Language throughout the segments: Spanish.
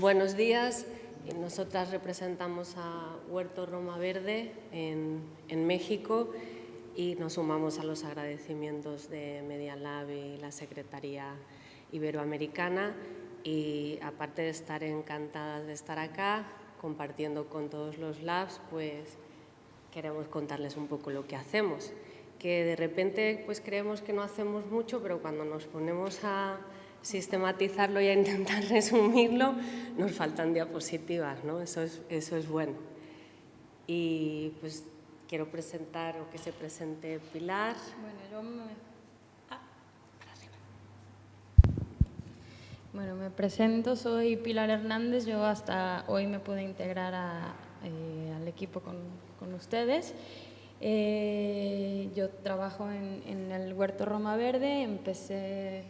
Buenos días. Nosotras representamos a Huerto Roma Verde en, México y nos sumamos a los agradecimientos de Media Lab y la Secretaría Iberoamericana y aparte de estar encantadas de estar acá compartiendo con todos los labs, pues queremos contarles un poco lo que hacemos, que de repente pues creemos que no hacemos mucho, pero cuando nos ponemos a sistematizarlo y a intentar resumirlo, nos faltan diapositivas, ¿no? Eso es, eso es bueno. Y pues quiero presentar o que se presente Pilar. Bueno, yo me... Ah. Bueno, me presento, soy Pilar Hernández, yo hasta hoy me pude integrar eh, al equipo con, con ustedes. Eh, yo trabajo en, en el Huerto Roma Verde, empecé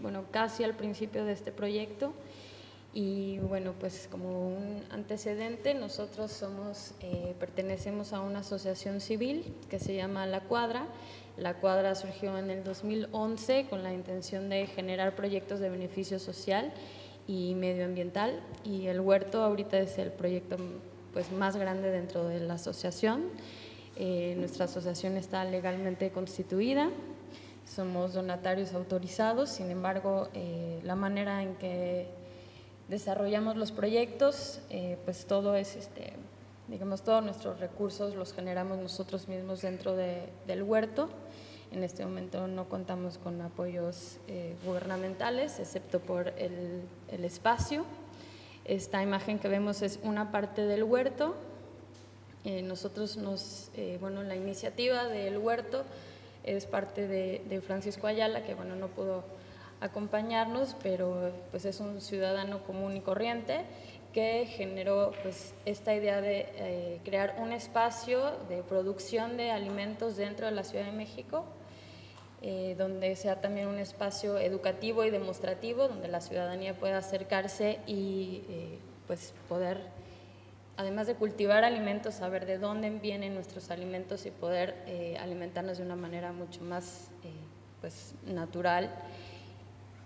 bueno, casi al principio de este proyecto. Y bueno, pues como un antecedente, nosotros somos, eh, pertenecemos a una asociación civil que se llama La Cuadra. La Cuadra surgió en el 2011 con la intención de generar proyectos de beneficio social y medioambiental y el huerto ahorita es el proyecto pues, más grande dentro de la asociación. Eh, nuestra asociación está legalmente constituida, somos donatarios autorizados, sin embargo, eh, la manera en que desarrollamos los proyectos, eh, pues todo es, este, digamos, todos nuestros recursos los generamos nosotros mismos dentro del huerto. En este momento no contamos con apoyos eh, gubernamentales, excepto por el, el, espacio. Esta imagen que vemos es una parte del huerto. nosotros nos, bueno, la iniciativa del huerto es parte de, Francisco Ayala, que bueno, no pudo acompañarnos, pero pues es un ciudadano común y corriente que generó pues, esta idea de eh, crear un espacio de producción de alimentos dentro de la Ciudad de México, eh, donde sea también un espacio educativo y demostrativo, donde la ciudadanía pueda acercarse y eh, pues, poder además de cultivar alimentos, saber de dónde vienen nuestros alimentos y poder eh, alimentarnos de una manera mucho más eh, pues, natural.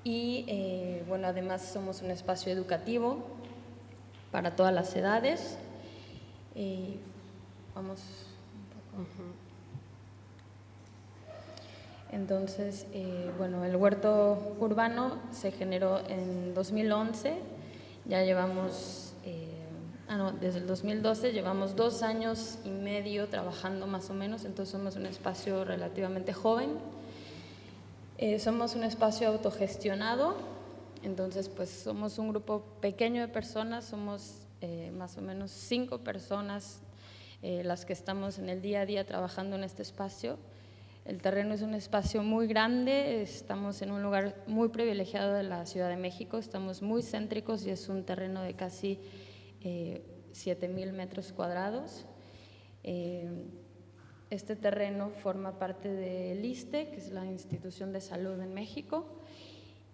Y eh, bueno, además somos un espacio educativo para todas las edades. vamos un poco. Entonces, bueno, el huerto urbano se generó en 2011, ya llevamos Ah, no, desde el 2012 llevamos dos años y medio trabajando más o menos, entonces somos un espacio relativamente joven. Eh, somos un espacio autogestionado, entonces pues somos un grupo pequeño de personas, somos eh, más o menos cinco personas eh, las que estamos en el día a día trabajando en este espacio. El terreno es un espacio muy grande, estamos en un lugar muy privilegiado de la Ciudad de México, estamos muy céntricos y es un terreno de casi eh, 7.000 metros cuadrados. Eh, este terreno forma parte del ISTE, que es la institución de salud en México,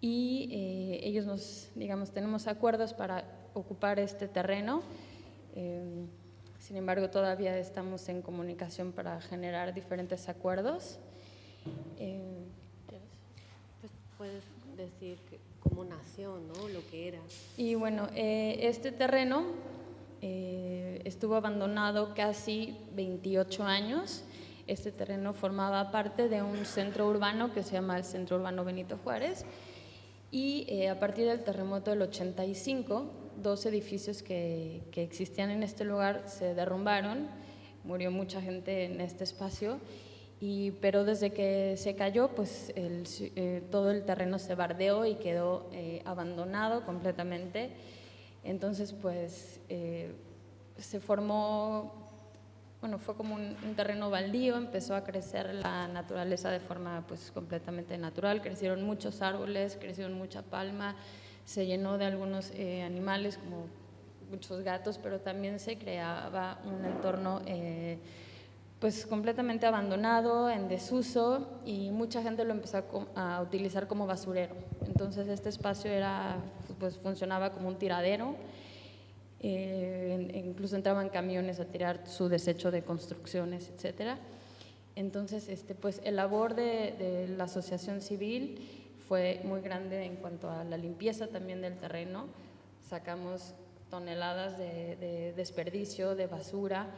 y eh, ellos nos, digamos, tenemos acuerdos para ocupar este terreno. Eh, sin embargo, todavía estamos en comunicación para generar diferentes acuerdos. Pues puedes decir cómo nació, ¿no? Lo que era. Y bueno, este terreno eh, estuvo abandonado casi 28 años. Este terreno formaba parte de un centro urbano que se llama el Centro Urbano Benito Juárez y eh, a partir del terremoto del 85, dos edificios que, existían en este lugar se derrumbaron, murió mucha gente en este espacio, y, pero desde que se cayó, pues eh, todo el terreno se bardeó y quedó abandonado completamente. Entonces, pues eh, se formó, bueno, fue como un, terreno baldío, empezó a crecer la naturaleza de forma pues completamente natural, crecieron muchos árboles, crecieron mucha palma, se llenó de algunos eh, animales como muchos gatos, pero también se creaba un entorno eh, pues completamente abandonado, en desuso y mucha gente lo empezó a, utilizar como basurero. Entonces este espacio era pues funcionaba como un tiradero. Eh, incluso entraban camiones a tirar su desecho de construcciones, etcétera. Entonces, este, pues el labor de, la asociación civil fue muy grande en cuanto a la limpieza también del terreno. sacamos toneladas de, desperdicio, de basura,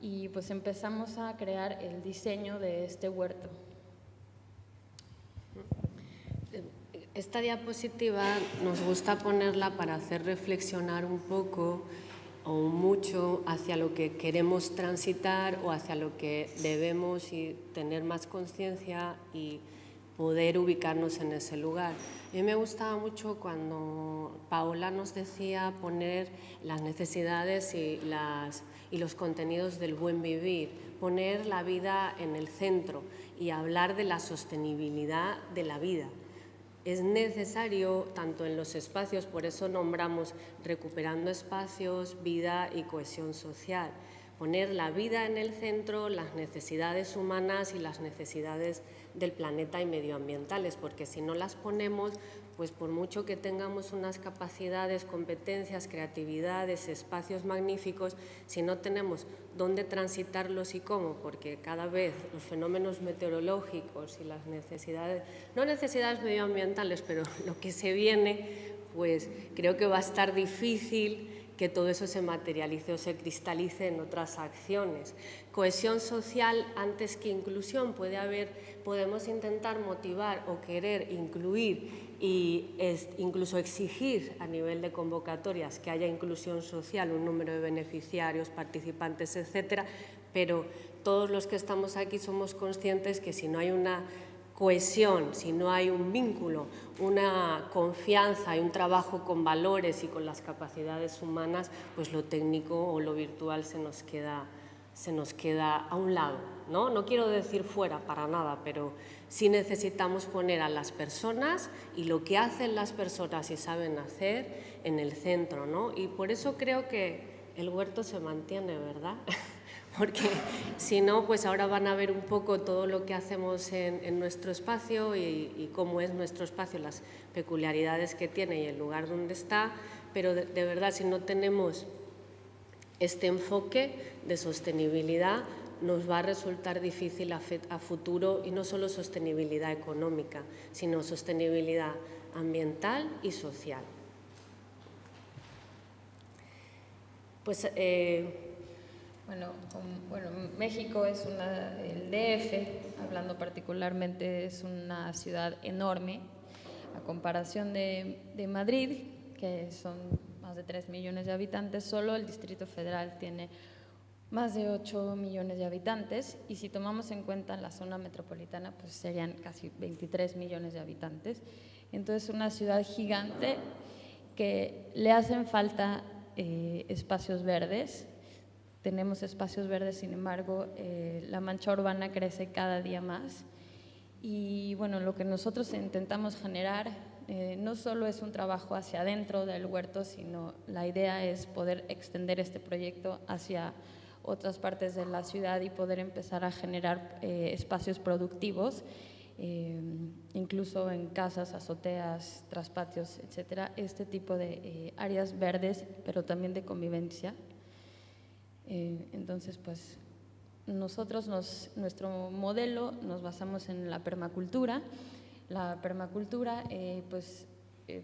y pues empezamos a crear el diseño de este huerto. Esta diapositiva nos gusta ponerla para hacer reflexionar un poco o mucho hacia lo que queremos transitar o hacia lo que debemos y tener más conciencia y poder ubicarnos en ese lugar. A mí me gustaba mucho cuando Paola nos decía poner las necesidades y, las, y los contenidos del buen vivir, poner la vida en el centro y hablar de la sostenibilidad de la vida. Es necesario tanto en los espacios, por eso nombramos recuperando espacios, vida y cohesión social, poner la vida en el centro, las necesidades humanas y las necesidades del planeta y medioambientales, porque si no las ponemos, pues por mucho que tengamos unas capacidades, competencias, creatividades, espacios magníficos, si no tenemos dónde transitarlos y cómo, porque cada vez los fenómenos meteorológicos y las necesidades, no necesidades medioambientales, pero lo que se viene, pues creo que va a estar difícil que todo eso se materialice o se cristalice en otras acciones. Cohesión social antes que inclusión. Puede haber, podemos intentar motivar o querer incluir y incluso exigir a nivel de convocatorias que haya inclusión social, un número de beneficiarios, participantes, etcétera, pero todos los que estamos aquí somos conscientes que si no hay una cohesión, si no hay un vínculo, una confianza y un trabajo con valores y con las capacidades humanas, pues lo técnico o lo virtual se nos queda, se nos queda a un lado. ¿no? no quiero decir fuera para nada, pero sí necesitamos poner a las personas y lo que hacen las personas y saben hacer en el centro. ¿no? Y por eso creo que el huerto se mantiene, ¿verdad? porque si no, pues ahora van a ver un poco todo lo que hacemos en, nuestro espacio y, cómo es nuestro espacio, las peculiaridades que tiene y el lugar donde está, pero de, verdad si no tenemos este enfoque de sostenibilidad, nos va a resultar difícil a, a, futuro y no solo sostenibilidad económica, sino sostenibilidad ambiental y social. Pues eh, bueno, bueno, México es una, el DF, hablando particularmente, es una ciudad enorme, a comparación de, de Madrid, que son más de 3 millones de habitantes, solo el Distrito Federal tiene más de 8 millones de habitantes y si tomamos en cuenta la zona metropolitana, pues serían casi 23 millones de habitantes. Entonces, una ciudad gigante que le hacen falta eh, espacios verdes, tenemos espacios verdes, sin embargo, eh, la mancha urbana crece cada día más. Y bueno, lo que nosotros intentamos generar eh, no solo es un trabajo hacia adentro del huerto, sino la idea es poder extender este proyecto hacia otras partes de la ciudad y poder empezar a generar eh, espacios productivos, incluso en casas, azoteas, traspatios, etcétera, este tipo de áreas verdes, pero también de convivencia eh, entonces, pues nosotros, nuestro modelo nos basamos en la permacultura. La permacultura, eh, pues, eh,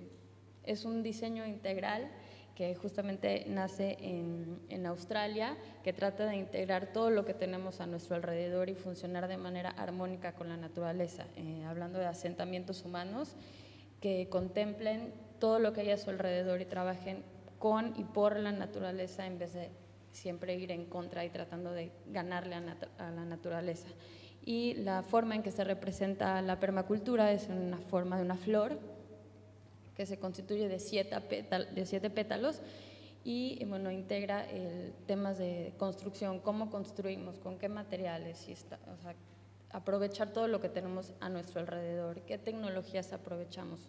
es un diseño integral que justamente nace en, en, Australia, que trata de integrar todo lo que tenemos a nuestro alrededor y funcionar de manera armónica con la naturaleza, hablando de asentamientos humanos que contemplen todo lo que hay a su alrededor y trabajen con y por la naturaleza en vez de siempre ir en contra y tratando de ganarle a, la naturaleza. Y la forma en que se representa la permacultura es en una forma de una flor que se constituye de siete, de siete pétalos y bueno, integra temas de construcción, cómo construimos, con qué materiales, y está, aprovechar todo lo que tenemos a nuestro alrededor, qué tecnologías aprovechamos.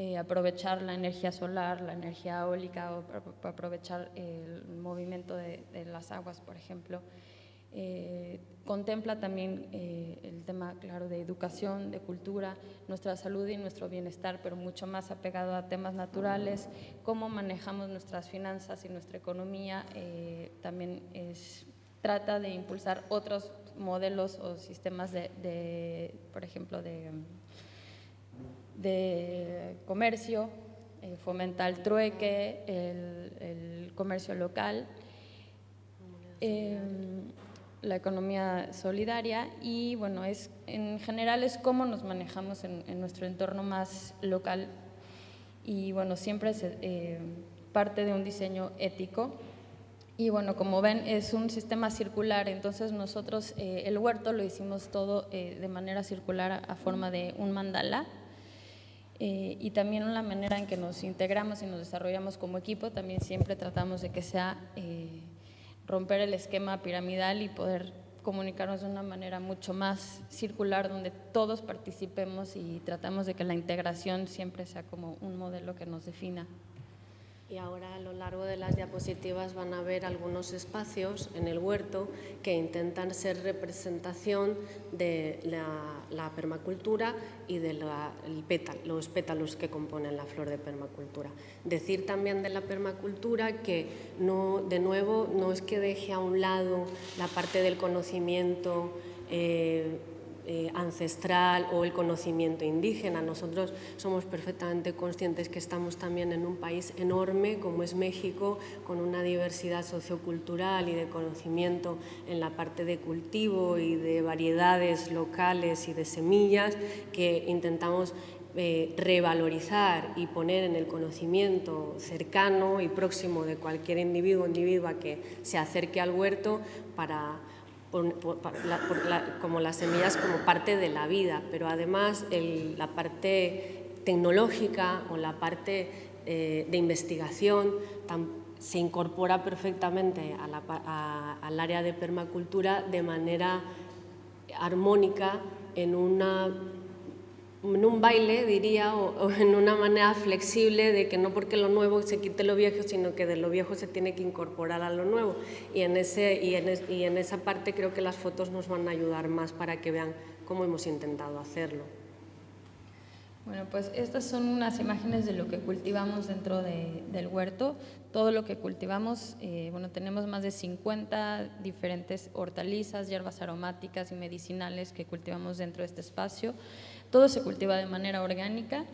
Eh, aprovechar la energía solar, la energía eólica, o aprovechar el movimiento de, las aguas, por ejemplo. Eh, contempla también eh, el tema, claro, de educación, de cultura, nuestra salud y nuestro bienestar, pero mucho más apegado a temas naturales, cómo manejamos nuestras finanzas y nuestra economía. también trata de impulsar otros modelos o sistemas de por ejemplo, de de comercio, eh, fomenta el trueque, el, comercio local, em, la economía solidaria y bueno, es, en general es cómo nos manejamos en, nuestro entorno más local y bueno, siempre es eh, parte de un diseño ético y bueno, como ven, es un sistema circular, entonces nosotros eh, el huerto lo hicimos todo eh, de manera circular a, forma de un mandala. Eh, y también la manera en que nos integramos y nos desarrollamos como equipo, también siempre tratamos de que sea romper el esquema piramidal y poder comunicarnos de una manera mucho más circular, donde todos participemos y tratamos de que la integración siempre sea como un modelo que nos defina. Y ahora a lo largo de las diapositivas van a ver algunos espacios en el huerto que intentan ser representación de la, permacultura y de los pétalos que componen la flor de permacultura. Decir también de la permacultura que no, de nuevo no es que deje a un lado la parte del conocimiento eh, eh, ancestral o el conocimiento indígena. Nosotros somos perfectamente conscientes que estamos también en un país enorme como es México, con una diversidad sociocultural y de conocimiento en la parte de cultivo y de variedades locales y de semillas que intentamos eh, revalorizar y poner en el conocimiento cercano y próximo de cualquier individuo o individua que se acerque al huerto para como las semillas como parte de la vida, pero además la parte tecnológica o la parte eh, de investigación se incorpora perfectamente al área de permacultura de manera armónica en una en un baile, diría, o, en una manera flexible de que no porque lo nuevo se quite lo viejo, sino que de lo viejo se tiene que incorporar a lo nuevo. Y en, ese, y en, y en esa parte creo que las fotos nos van a ayudar más para que vean cómo hemos intentado hacerlo. Bueno, pues estas son unas imágenes de lo que cultivamos dentro del huerto. Todo lo que cultivamos, eh, bueno, tenemos más de 50 diferentes hortalizas, hierbas aromáticas y medicinales que cultivamos dentro de este espacio. Todo se cultiva de manera orgánica,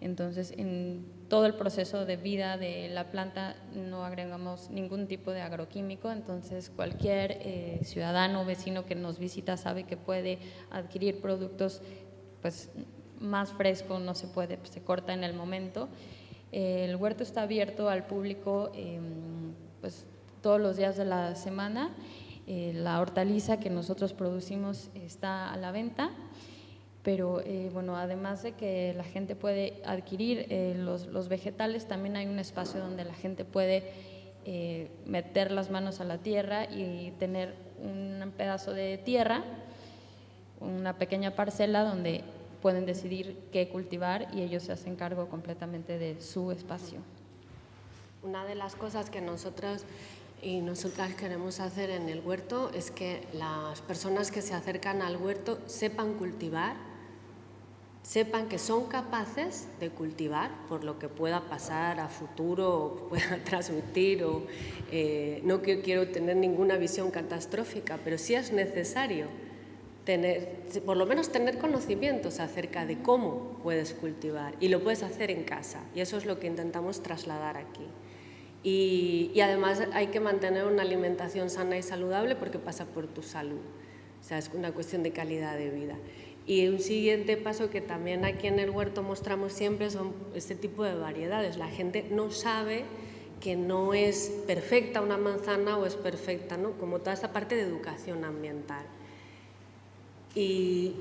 entonces en todo el proceso de vida de la planta no agregamos ningún tipo de agroquímico, entonces cualquier eh, ciudadano o vecino que nos visita sabe que puede adquirir productos pues más frescos, no se puede, pues, se corta en el momento. el huerto está abierto al público em, pues, todos los días de la semana. Eh, la hortaliza que nosotros producimos está a la venta pero eh, bueno, además de que la gente puede adquirir eh, los, vegetales, también hay un espacio donde la gente puede eh, meter las manos a la tierra y tener un pedazo de tierra, una pequeña parcela donde pueden decidir qué cultivar y ellos se hacen cargo completamente de su espacio. Una de las cosas que nosotros y nosotras queremos hacer en el huerto es que las personas que se acercan al huerto sepan cultivar sepan que son capaces de cultivar por lo que pueda pasar a futuro o pueda transmitir o eh, no quiero tener ninguna visión catastrófica, pero sí es necesario tener, por lo menos tener conocimientos acerca de cómo puedes cultivar y lo puedes hacer en casa y eso es lo que intentamos trasladar aquí. Y, y además hay que mantener una alimentación sana y saludable porque pasa por tu salud, o sea, es una cuestión de calidad de vida. Y un siguiente paso que también aquí en el huerto mostramos siempre son este tipo de variedades. La gente no sabe que no es perfecta una manzana o es perfecta, ¿no? como toda esta parte de educación ambiental. Y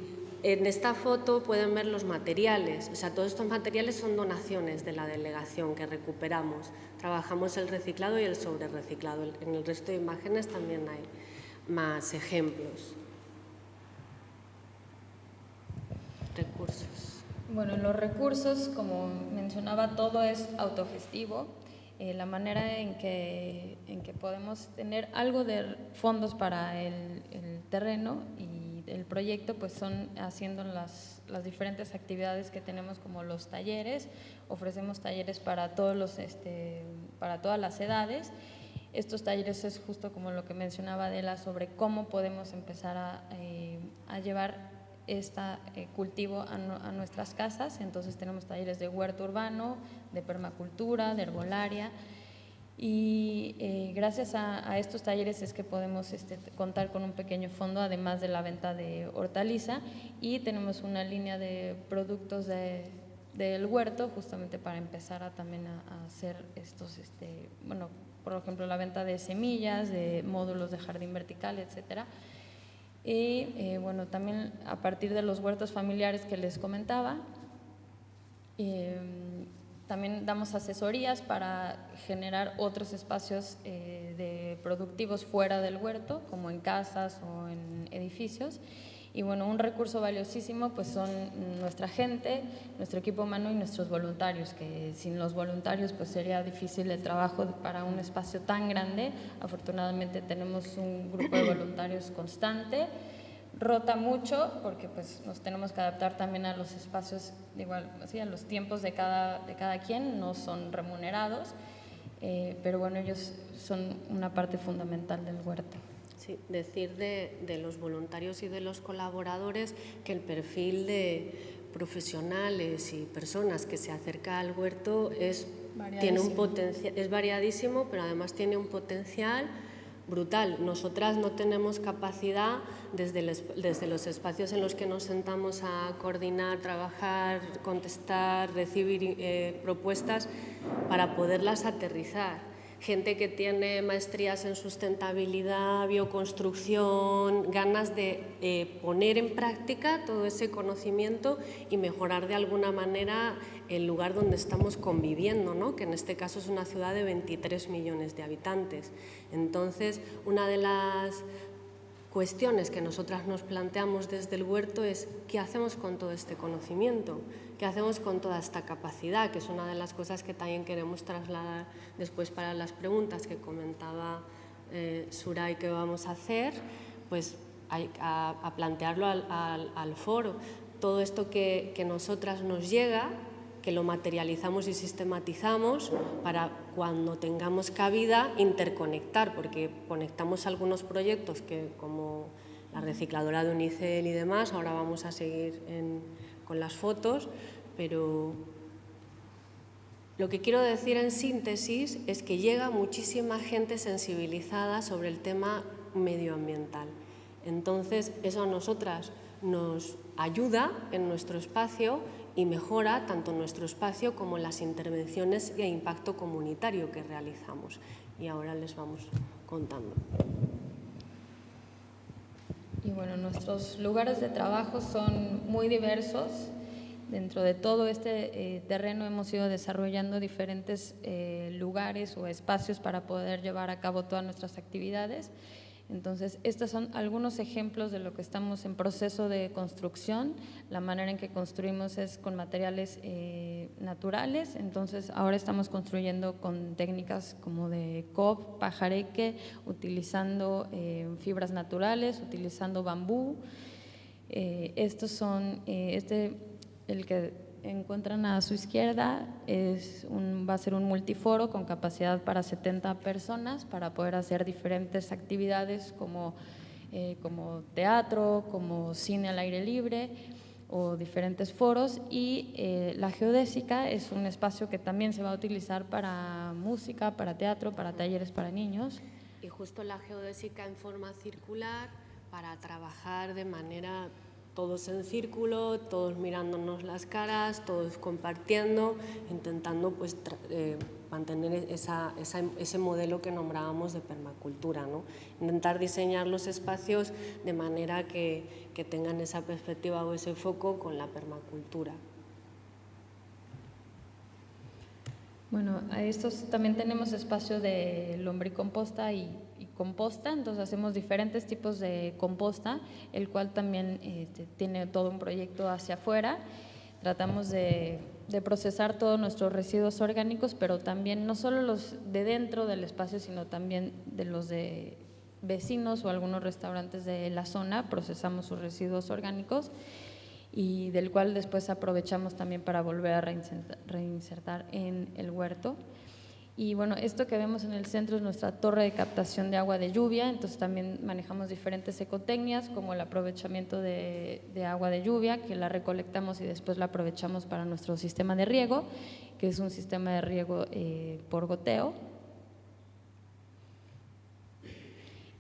en esta foto pueden ver los materiales, o sea, todos estos materiales son donaciones de la delegación que recuperamos. Trabajamos el reciclado y el sobre reciclado. En el resto de imágenes también hay más ejemplos. Recursos? Bueno, los recursos, como mencionaba, todo es autogestivo. Eh, la manera en que, en que podemos tener algo de fondos para el, terreno y el proyecto, pues son haciendo las, las, diferentes actividades que tenemos como los talleres. Ofrecemos talleres para, todos los, este, para todas las edades. Estos talleres es justo como lo que mencionaba Adela sobre cómo podemos empezar a, eh, a llevar este cultivo a, nuestras casas. Entonces tenemos talleres de huerto urbano, de permacultura, de herbolaria. Y eh, gracias a, estos talleres es que podemos este, contar con un pequeño fondo, además de la venta de hortaliza, y tenemos una línea de productos del huerto, justamente para empezar a, también a, hacer estos, este, bueno, por ejemplo, la venta de semillas, de módulos de jardín vertical, etcétera. Y eh, bueno, también a partir de los huertos familiares que les comentaba, eh, también damos asesorías para generar otros espacios eh, de productivos fuera del huerto, como en casas o en edificios. Y bueno, un recurso valiosísimo pues son nuestra gente, nuestro equipo humano y nuestros voluntarios, que sin los voluntarios pues sería difícil el trabajo para un espacio tan grande. Afortunadamente tenemos un grupo de voluntarios constante rota mucho porque pues nos tenemos que adaptar también a los espacios, igual, así, a los tiempos de cada, de cada quien, no son remunerados, eh, pero bueno, ellos son una parte fundamental del huerto. Sí, decir de, de, los voluntarios y de los colaboradores que el perfil de profesionales y personas que se acerca al huerto es, tiene un potencial, es variadísimo, pero además tiene un potencial brutal. Nosotras no tenemos capacidad desde, desde, los espacios en los que nos sentamos a coordinar, trabajar, contestar, recibir eh, propuestas para poderlas aterrizar gente que tiene maestrías en sustentabilidad, bioconstrucción, ganas de eh, poner en práctica todo ese conocimiento y mejorar de alguna manera el lugar donde estamos conviviendo, ¿no? que en este caso es una ciudad de 23 millones de habitantes. Entonces, una de las cuestiones que nosotras nos planteamos desde el huerto es qué hacemos con todo este conocimiento. ¿Qué hacemos con toda esta capacidad? Que es una de las cosas que también queremos trasladar después para las preguntas que comentaba eh, Suray que vamos a hacer, pues a, plantearlo al, foro. Todo esto que, que nosotras nos llega, que lo materializamos y sistematizamos para cuando tengamos cabida interconectar, porque conectamos algunos proyectos que como la recicladora de Unicel y demás, ahora vamos a seguir en, con las fotos, pero lo que quiero decir en síntesis es que llega muchísima gente sensibilizada sobre el tema medioambiental. Entonces, eso a nosotras nos ayuda en nuestro espacio y mejora tanto nuestro espacio como las intervenciones de impacto comunitario que realizamos. Y ahora les vamos contando. Y bueno, nuestros lugares de trabajo son muy diversos. Dentro de todo este eh, terreno hemos ido desarrollando diferentes eh, lugares o espacios para poder llevar a cabo todas nuestras actividades. Entonces, estos son algunos ejemplos de lo que estamos en proceso de construcción. La manera en que construimos es con materiales eh, naturales, entonces ahora estamos construyendo con técnicas como de COP, pajareque, utilizando eh, fibras naturales, utilizando bambú. Eh, estos son, este, el que encuentran a su izquierda es un, va a ser un multiforo con capacidad para 70 personas para poder hacer diferentes actividades como, eh, como teatro, como cine al aire libre o diferentes foros y eh, la geodésica es un espacio que también se va a utilizar para música, para teatro, para talleres para niños. Y justo la geodésica en forma circular para trabajar de manera todos en círculo, todos mirándonos las caras, todos compartiendo, intentando pues, eh, mantener ese modelo que nombrábamos de permacultura, ¿no? intentar diseñar los espacios de manera que, que tengan esa perspectiva o ese foco con la permacultura. Bueno, a estos también tenemos espacio de lombricomposta y composta, entonces hacemos diferentes tipos de composta, el cual también este, tiene todo un proyecto hacia afuera. Tratamos de, procesar todos nuestros residuos orgánicos, pero también no solo los de dentro del espacio, sino también de los de vecinos o algunos restaurantes de la zona, procesamos sus residuos orgánicos y del cual después aprovechamos también para volver a reinsertar en el huerto. Y bueno, esto que vemos en el centro es nuestra torre de captación de agua de lluvia, entonces también manejamos diferentes ecotecnias como el aprovechamiento de, agua de lluvia, que la recolectamos y después la aprovechamos para nuestro sistema de riego, que es un sistema de riego eh, por goteo.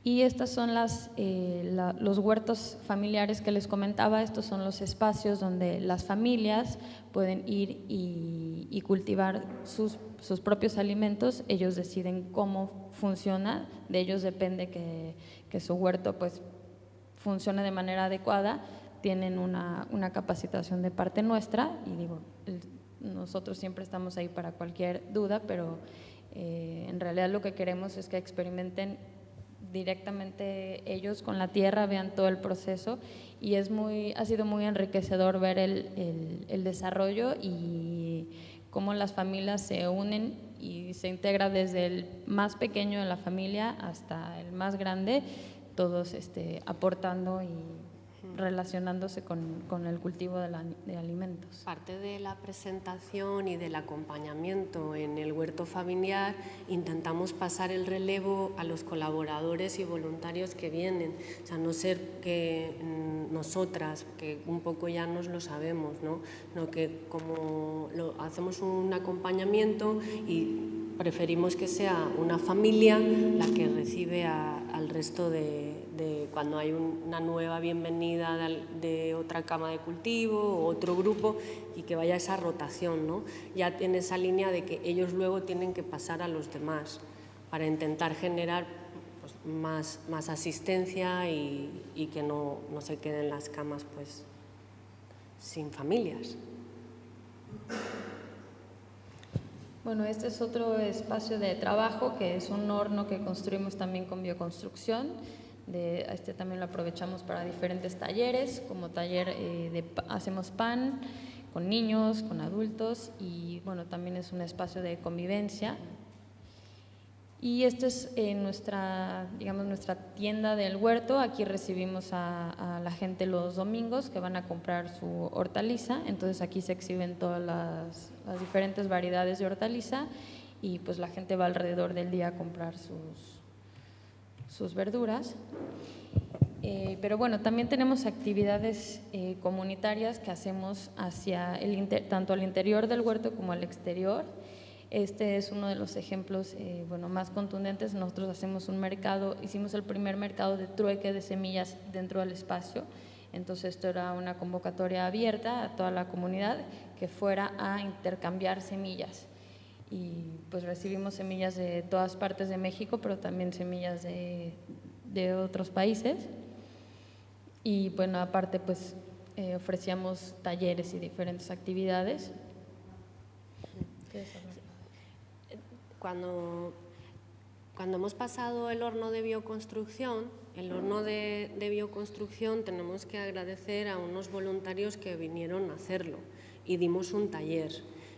Y estos son eh, los huertos familiares que les comentaba, estos son los espacios donde las familias pueden ir y, cultivar sus, sus, propios alimentos, ellos deciden cómo funciona, de ellos depende que, que su huerto pues, funcione de manera adecuada, tienen una, una capacitación de parte nuestra y digo, nosotros siempre estamos ahí para cualquier duda, pero eh, en realidad lo que queremos es que experimenten directamente ellos con la tierra, vean todo el proceso. Y es muy, ha sido muy enriquecedor ver el, el, desarrollo y cómo las familias se unen y se integra desde el más pequeño de la familia hasta el más grande, todos este, aportando y relacionándose con, con el cultivo de, de, alimentos. Parte de la presentación y del acompañamiento en el huerto familiar intentamos pasar el relevo a los colaboradores y voluntarios que vienen, o sea, no ser que nosotras, que un poco ya nos lo sabemos, ¿no? no que como lo, hacemos un acompañamiento y preferimos que sea una familia la que recibe al resto de, cuando hay una nueva bienvenida de, otra cama de cultivo otro grupo y que vaya esa rotación, ¿no? ya tiene esa línea de que ellos luego tienen que pasar a los demás para intentar generar pues, más, más asistencia y, y que no, no, se queden las camas pues, sin familias. Bueno, este es otro espacio de trabajo que es un horno que construimos también con bioconstrucción. De, este también lo aprovechamos para diferentes talleres, como taller eh, de hacemos pan con niños, con adultos y bueno, también es un espacio de convivencia y esta es eh, nuestra, digamos, nuestra tienda del huerto. Aquí recibimos a, la gente los domingos que van a comprar su hortaliza. Entonces aquí se exhiben todas las, diferentes variedades de hortaliza y pues la gente va alrededor del día a comprar sus, sus verduras. Eh, pero bueno, también tenemos actividades eh, comunitarias que hacemos hacia el tanto al interior del huerto como al exterior. Este es uno de los ejemplos eh, bueno, más contundentes. Nosotros hacemos un mercado, hicimos el primer mercado de trueque de semillas dentro del espacio. Entonces esto era una convocatoria abierta a toda la comunidad que fuera a intercambiar semillas. Y pues recibimos semillas de todas partes de México, pero también semillas de, de otros países. Y bueno, aparte pues eh, ofrecíamos talleres y diferentes actividades. Cuando, cuando hemos pasado el horno de bioconstrucción, el horno de, de bioconstrucción tenemos que agradecer a unos voluntarios que vinieron a hacerlo y dimos un taller.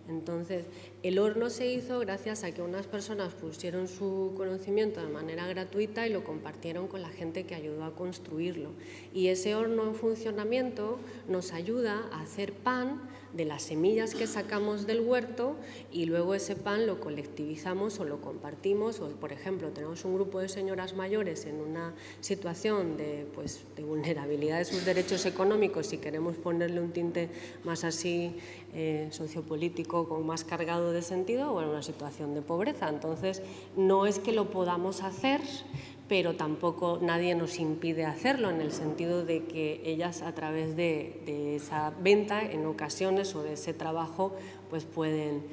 Entonces, el horno se hizo gracias a que unas personas pusieron su conocimiento de manera gratuita y lo compartieron con la gente que ayudó a construirlo. Y ese horno en funcionamiento nos ayuda a hacer pan de las semillas que sacamos del huerto y luego ese pan lo colectivizamos o lo compartimos o por ejemplo tenemos un grupo de señoras mayores en una situación de, pues, de vulnerabilidad de sus derechos económicos y queremos ponerle un tinte más así eh, sociopolítico con más cargado de sentido o en una situación de pobreza. Entonces no es que lo podamos hacer pero tampoco nadie nos impide hacerlo en el sentido de que ellas a través de, esa venta en ocasiones o de ese trabajo pues pueden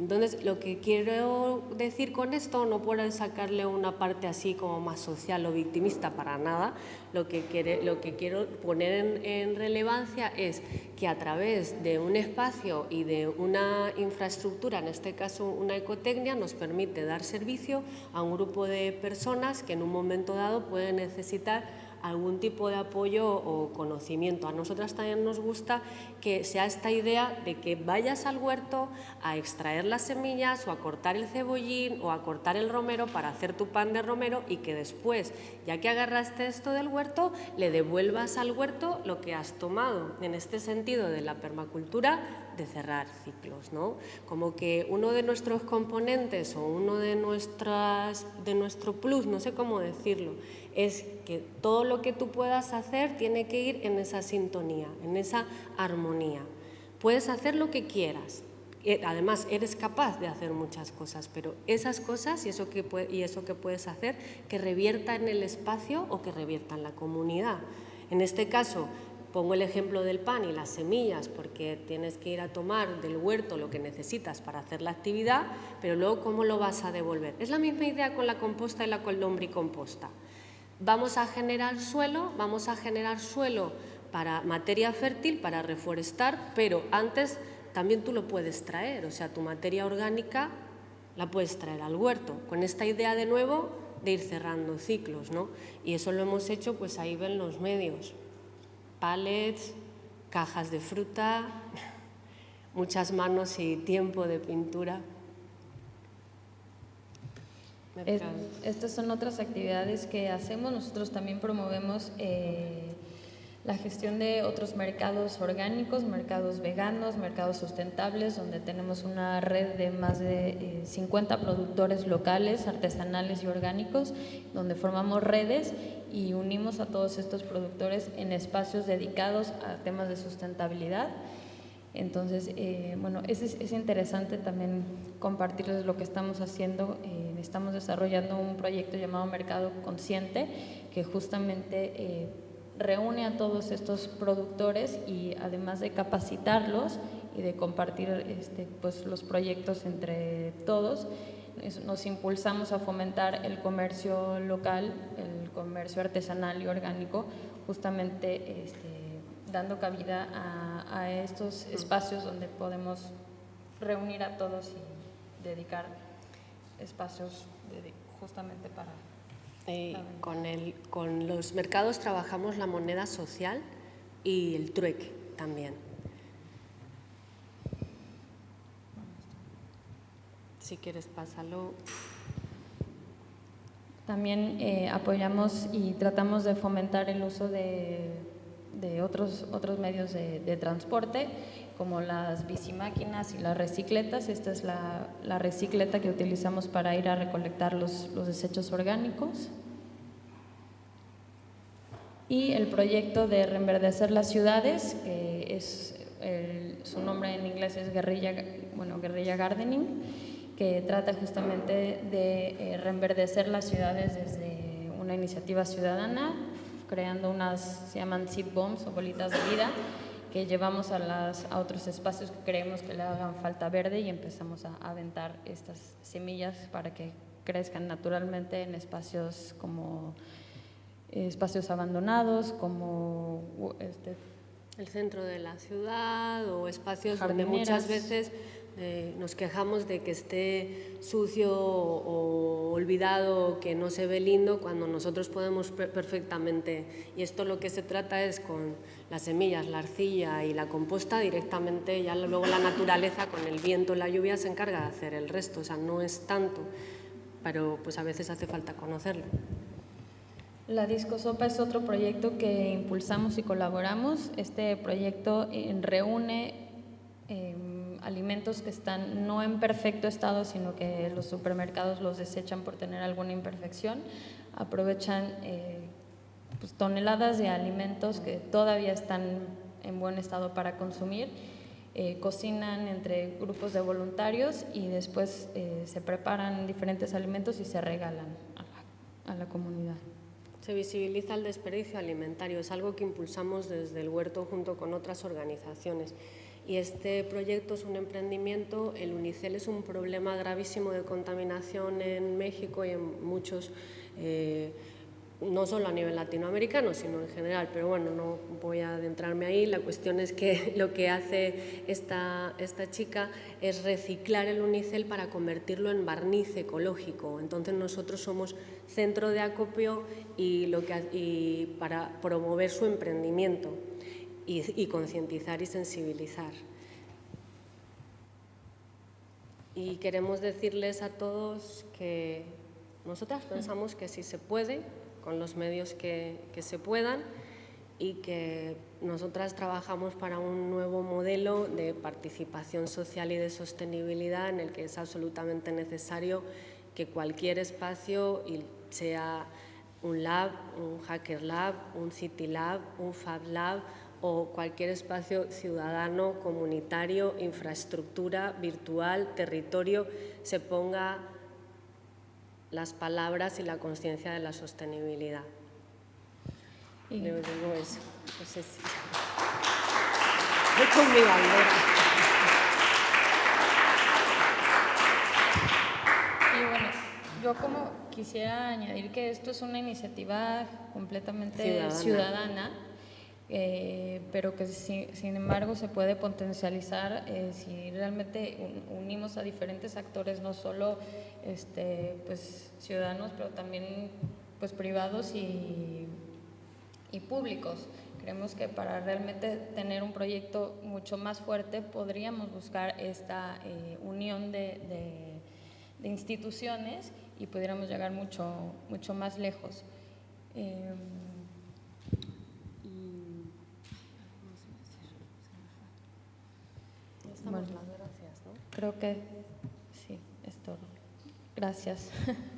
entonces, lo que quiero decir con esto, no por sacarle una parte así como más social o victimista para nada, lo que, lo que quiero poner en, relevancia es que a través de un espacio y de una infraestructura, en este caso una ecotecnia, nos permite dar servicio a un grupo de personas que en un momento dado pueden necesitar algún tipo de apoyo o conocimiento. A nosotras también nos gusta que sea esta idea de que vayas al huerto a extraer las semillas o a cortar el cebollín o a cortar el romero para hacer tu pan de romero y que después, ya que agarraste esto del huerto, le devuelvas al huerto lo que has tomado. En este sentido de la permacultura, de cerrar ciclos, ¿no? Como que uno de nuestros componentes o uno de, nuestras, de nuestro plus, no sé cómo decirlo, es que todo lo que tú puedas hacer tiene que ir en esa sintonía, en esa armonía. Puedes hacer lo que quieras, eh, además eres capaz de hacer muchas cosas, pero esas cosas y eso, que y eso que puedes hacer, que revierta en el espacio o que revierta en la comunidad. En este caso, pongo el ejemplo del pan y las semillas, porque tienes que ir a tomar del huerto lo que necesitas para hacer la actividad, pero luego cómo lo vas a devolver. Es la misma idea con la composta y la composta. Vamos a generar suelo, vamos a generar suelo para materia fértil, para reforestar, pero antes también tú lo puedes traer, o sea, tu materia orgánica la puedes traer al huerto, con esta idea de nuevo de ir cerrando ciclos, ¿no? Y eso lo hemos hecho, pues ahí ven los medios, palets, cajas de fruta, muchas manos y tiempo de pintura. estas son otras actividades que hacemos. Nosotros también promovemos eh, la gestión de otros mercados orgánicos, mercados veganos, mercados sustentables, donde tenemos una red de más de 50 eh, productores locales, artesanales y orgánicos, donde formamos redes y unimos a todos estos productores en espacios dedicados a temas de sustentabilidad. Entonces, eh, bueno, es, es, interesante también compartirles lo que estamos haciendo. Eh, estamos desarrollando un proyecto llamado Mercado Consciente, que justamente reúne a todos estos productores y además de capacitarlos y de compartir este, pues, los proyectos entre todos, nos impulsamos a fomentar el comercio local, el comercio artesanal y orgánico, justamente este, dando cabida a, a, estos espacios donde podemos reunir a todos y dedicar espacios justamente para eh, con, el, con los mercados trabajamos la moneda social y el trueque también. Si quieres, pásalo. También eh, apoyamos y tratamos de fomentar el uso de, de otros, otros medios de, transporte, como las bicimáquinas y las recicletas. Esta es la, la recicleta que utilizamos para ir a recolectar los, los desechos orgánicos y el proyecto de reenverdecer las ciudades, que es su nombre en inglés es guerrilla, bueno, guerrilla gardening, que trata justamente de eh, reenverdecer las ciudades desde una iniciativa ciudadana, creando unas, se llaman seed bombs o bolitas de vida, que llevamos a, las, a otros espacios que creemos que le hagan falta verde y empezamos a aventar estas semillas para que crezcan naturalmente en espacios como espacios abandonados como este, el centro de la ciudad o espacios donde muchas veces eh, nos quejamos de que esté sucio o olvidado, que no se ve lindo, cuando nosotros podemos perfectamente. Y esto lo que se trata es con las semillas, la arcilla y la composta directamente, ya luego la naturaleza con el viento, la lluvia se encarga de hacer el resto, o sea, no es tanto, pero pues a veces hace falta conocerlo. La Disco Sopa es otro proyecto que impulsamos y colaboramos. Este proyecto eh, reúne alimentos que están no en perfecto estado, sino que los supermercados los desechan por tener alguna imperfección. Aprovechan eh, pues, toneladas de alimentos que todavía están en buen estado para consumir. Eh, cocinan entre grupos de voluntarios y después se preparan diferentes alimentos y se regalan a la comunidad. Se visibiliza el desperdicio alimentario, es algo que impulsamos desde el huerto junto con otras organizaciones. Y este proyecto es un emprendimiento, el Unicel es un problema gravísimo de contaminación en México y en muchos eh, no solo a nivel latinoamericano, sino en general, pero bueno, no voy a adentrarme ahí. La cuestión es que lo que hace esta, esta chica es reciclar el unicel para convertirlo en barniz ecológico. Entonces nosotros somos centro de acopio y, lo que, y para promover su emprendimiento y, y concientizar y sensibilizar. Y queremos decirles a todos que nosotras pensamos que si se puede, con los medios que, se puedan y que nosotras trabajamos para un nuevo modelo de participación social y de sostenibilidad en el que es absolutamente necesario que cualquier espacio, sea un lab, un hacker lab, un city lab, un fab lab o cualquier espacio ciudadano, comunitario, infraestructura virtual, territorio, se ponga las palabras y la conciencia de la sostenibilidad. Y digo eso. No sé si... Voy con mi bandera. Y bueno, yo como quisiera añadir que esto es una iniciativa completamente ciudadana, eh, pero que sin embargo se puede potencializar eh, si realmente unimos a diferentes actores, no solo este, pues, ciudadanos, pero también pues, privados y y públicos. Creemos que para realmente tener un proyecto mucho más fuerte podríamos buscar esta eh, unión de, instituciones y pudiéramos llegar mucho, mucho más lejos. Eh, bueno, gracias, ¿no? Creo que sí, es todo. Gracias.